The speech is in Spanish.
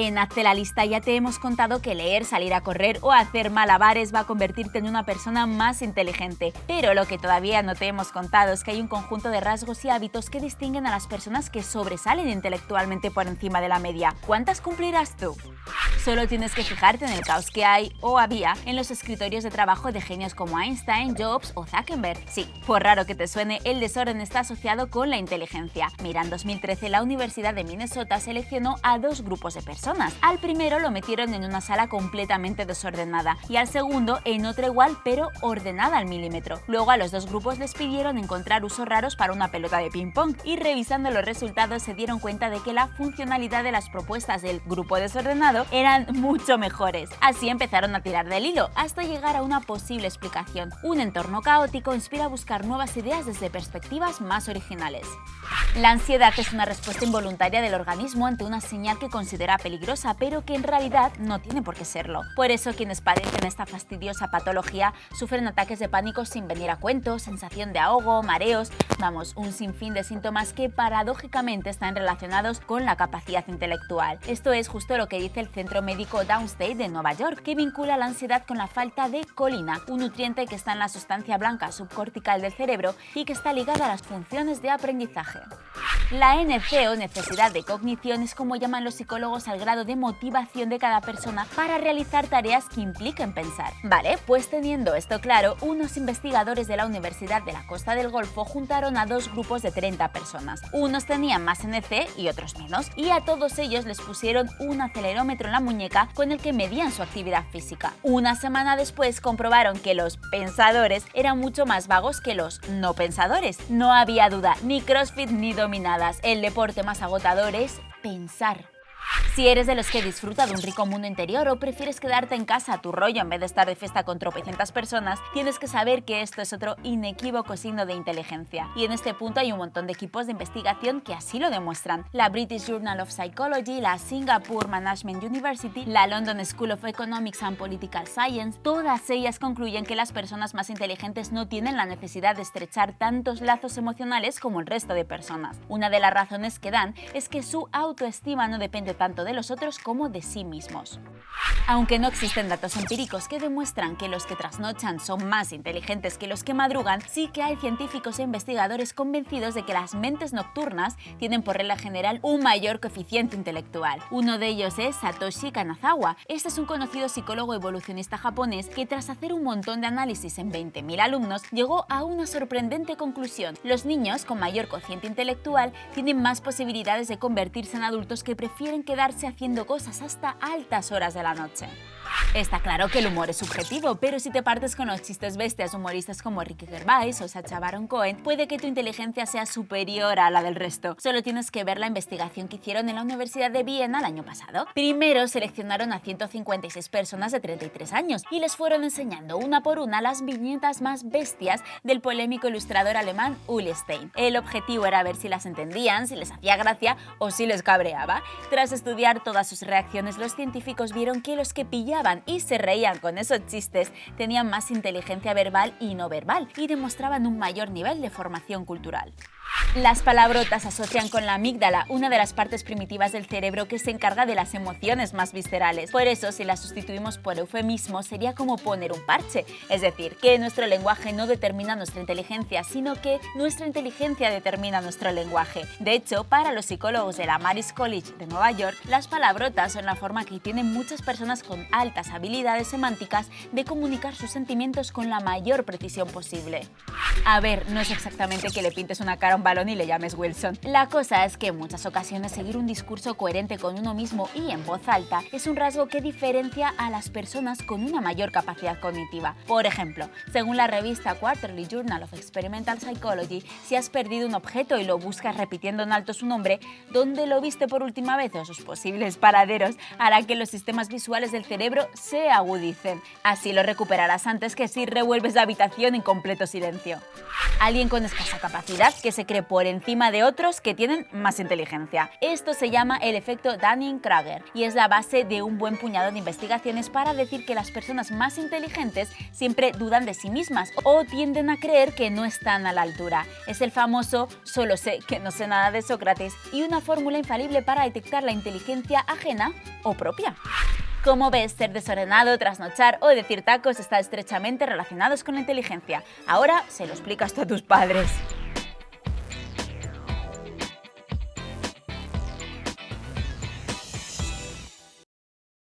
En Hazte la lista ya te hemos contado que leer, salir a correr o hacer malabares va a convertirte en una persona más inteligente, pero lo que todavía no te hemos contado es que hay un conjunto de rasgos y hábitos que distinguen a las personas que sobresalen intelectualmente por encima de la media. ¿Cuántas cumplirás tú? Solo tienes que fijarte en el caos que hay o había en los escritorios de trabajo de genios como Einstein, Jobs o Zuckerberg. Sí, por raro que te suene, el desorden está asociado con la inteligencia. Mira, en 2013 la Universidad de Minnesota seleccionó a dos grupos de personas. Al primero lo metieron en una sala completamente desordenada y al segundo en otra igual pero ordenada al milímetro. Luego a los dos grupos les pidieron encontrar usos raros para una pelota de ping-pong y revisando los resultados se dieron cuenta de que la funcionalidad de las propuestas del grupo desordenado eran mucho mejores. Así empezaron a tirar del hilo hasta llegar a una posible explicación. Un entorno caótico inspira a buscar nuevas ideas desde perspectivas más originales. La ansiedad es una respuesta involuntaria del organismo ante una señal que considera peligrosa, pero que en realidad no tiene por qué serlo. Por eso quienes padecen esta fastidiosa patología sufren ataques de pánico sin venir a cuento, sensación de ahogo, mareos, vamos, un sinfín de síntomas que paradójicamente están relacionados con la capacidad intelectual. Esto es justo lo que dice el Centro Médico Downstate de Nueva York, que vincula la ansiedad con la falta de colina, un nutriente que está en la sustancia blanca subcortical del cerebro y que está ligada a las funciones de aprendizaje. La NC o necesidad de cognición es como llaman los psicólogos al grado de motivación de cada persona para realizar tareas que impliquen pensar. Vale, pues teniendo esto claro, unos investigadores de la Universidad de la Costa del Golfo juntaron a dos grupos de 30 personas. Unos tenían más NC y otros menos, y a todos ellos les pusieron un acelerómetro en la muñeca con el que medían su actividad física. Una semana después comprobaron que los pensadores eran mucho más vagos que los no pensadores. No había duda, ni CrossFit ni dominadas. El deporte más agotador es pensar. Si eres de los que disfruta de un rico mundo interior o prefieres quedarte en casa a tu rollo en vez de estar de fiesta con tropecientas personas, tienes que saber que esto es otro inequívoco signo de inteligencia. Y en este punto hay un montón de equipos de investigación que así lo demuestran. La British Journal of Psychology, la Singapore Management University, la London School of Economics and Political Science, todas ellas concluyen que las personas más inteligentes no tienen la necesidad de estrechar tantos lazos emocionales como el resto de personas. Una de las razones que dan es que su autoestima no depende tanto los otros como de sí mismos. Aunque no existen datos empíricos que demuestran que los que trasnochan son más inteligentes que los que madrugan, sí que hay científicos e investigadores convencidos de que las mentes nocturnas tienen por regla general un mayor coeficiente intelectual. Uno de ellos es Satoshi Kanazawa. Este es un conocido psicólogo evolucionista japonés que tras hacer un montón de análisis en 20.000 alumnos llegó a una sorprendente conclusión. Los niños con mayor cociente intelectual tienen más posibilidades de convertirse en adultos que prefieren haciendo cosas hasta altas horas de la noche. Está claro que el humor es subjetivo, pero si te partes con los chistes bestias humoristas como Ricky Gervais o Sacha Baron Cohen, puede que tu inteligencia sea superior a la del resto. Solo tienes que ver la investigación que hicieron en la Universidad de Viena el año pasado. Primero seleccionaron a 156 personas de 33 años y les fueron enseñando una por una las viñetas más bestias del polémico ilustrador alemán Uli Stein. El objetivo era ver si las entendían, si les hacía gracia o si les cabreaba. Tras estudiar todas sus reacciones, los científicos vieron que los que pillaban y se reían con esos chistes tenían más inteligencia verbal y no verbal y demostraban un mayor nivel de formación cultural. Las palabrotas asocian con la amígdala, una de las partes primitivas del cerebro que se encarga de las emociones más viscerales. Por eso, si las sustituimos por eufemismo, sería como poner un parche. Es decir, que nuestro lenguaje no determina nuestra inteligencia, sino que nuestra inteligencia determina nuestro lenguaje. De hecho, para los psicólogos de la Maris College de Nueva York, las palabrotas son la forma que tienen muchas personas con altas habilidades semánticas de comunicar sus sentimientos con la mayor precisión posible. A ver, no es exactamente que le pintes una cara a un balón y le llames Wilson. La cosa es que en muchas ocasiones seguir un discurso coherente con uno mismo y en voz alta es un rasgo que diferencia a las personas con una mayor capacidad cognitiva. Por ejemplo, según la revista Quarterly Journal of Experimental Psychology, si has perdido un objeto y lo buscas repitiendo en alto su nombre, ¿dónde lo viste por última vez o sus posibles paraderos hará que los sistemas visuales del cerebro se agudicen. Así lo recuperarás antes que si revuelves la habitación en completo silencio. Alguien con escasa capacidad que se cree por encima de otros que tienen más inteligencia. Esto se llama el efecto Dunning-Kruger y es la base de un buen puñado de investigaciones para decir que las personas más inteligentes siempre dudan de sí mismas o tienden a creer que no están a la altura. Es el famoso solo sé que no sé nada de Sócrates y una fórmula infalible para detectar la inteligencia ajena o propia. Como ves, ser desordenado, trasnochar o decir tacos está estrechamente relacionados con la inteligencia. Ahora se lo explicas tú a tus padres.